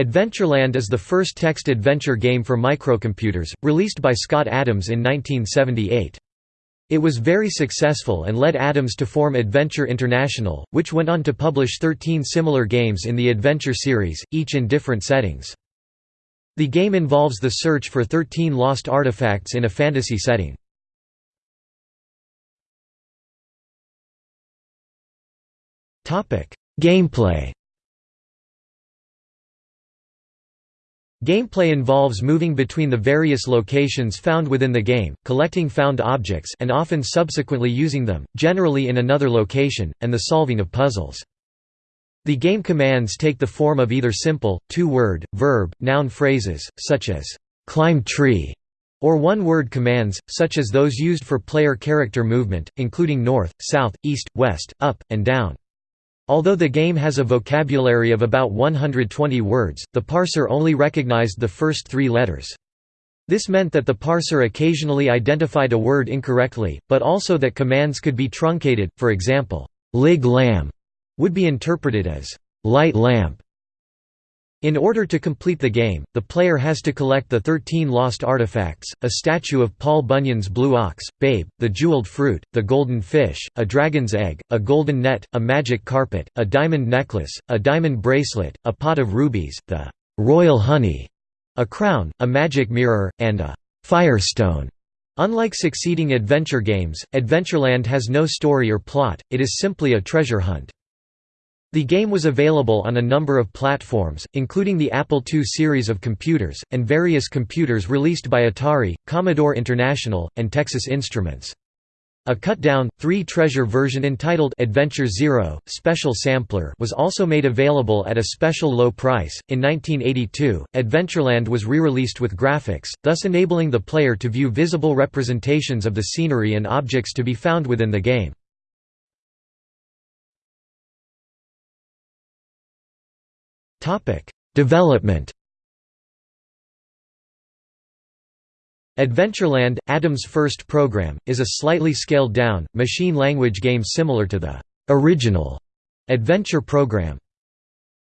Adventureland is the first text adventure game for microcomputers, released by Scott Adams in 1978. It was very successful and led Adams to form Adventure International, which went on to publish 13 similar games in the Adventure series, each in different settings. The game involves the search for 13 lost artifacts in a fantasy setting. Gameplay Gameplay involves moving between the various locations found within the game, collecting found objects and often subsequently using them, generally in another location, and the solving of puzzles. The game commands take the form of either simple, two-word, verb, noun phrases, such as, "'climb tree' or one-word commands, such as those used for player character movement, including north, south, east, west, up, and down. Although the game has a vocabulary of about 120 words, the parser only recognized the first three letters. This meant that the parser occasionally identified a word incorrectly, but also that commands could be truncated, for example, lig lamb would be interpreted as light lamp in order to complete the game, the player has to collect the 13 lost artifacts, a statue of Paul Bunyan's blue ox, Babe, the jeweled fruit, the golden fish, a dragon's egg, a golden net, a magic carpet, a diamond necklace, a diamond bracelet, a pot of rubies, the royal honey, a crown, a magic mirror, and a firestone. Unlike succeeding adventure games, Adventureland has no story or plot, it is simply a treasure hunt. The game was available on a number of platforms, including the Apple II series of computers, and various computers released by Atari, Commodore International, and Texas Instruments. A cut-down, three-treasure version entitled Adventure Zero, Special Sampler was also made available at a special low price. In 1982, Adventureland was re-released with graphics, thus enabling the player to view visible representations of the scenery and objects to be found within the game. Development Adventureland, Adams' first program, is a slightly scaled-down, machine language game similar to the original Adventure program.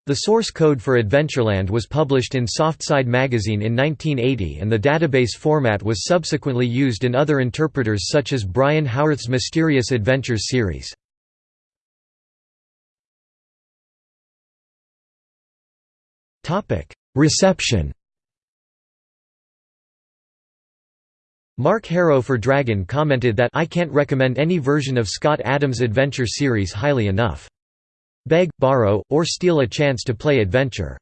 The source code for Adventureland was published in Softside magazine in 1980 and the database format was subsequently used in other interpreters such as Brian Howarth's Mysterious Adventures series. Reception Mark Harrow for Dragon commented that I can't recommend any version of Scott Adams' Adventure series highly enough. Beg, borrow, or steal a chance to play Adventure.